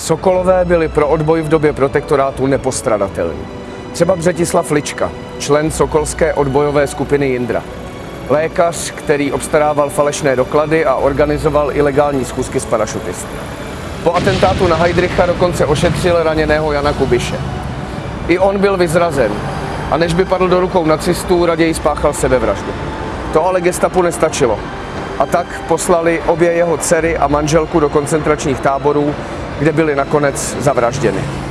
Sokolové byli pro odboj v době protektorátu nepostradatelní. Třeba Břetislav Lička, člen sokolské odbojové skupiny Jindra. Lékař, který obstarával falešné doklady a organizoval ilegální schůzky s parašutisty. Po atentátu na Heidricha dokonce ošetřil raněného Jana Kubiše. I on byl vyzrazen a než by padl do rukou nacistů, raději spáchal sebevraždu. To ale gestapu nestačilo. A tak poslali obě jeho dcery a manželku do koncentračních táborů, kde byly nakonec zavražděny.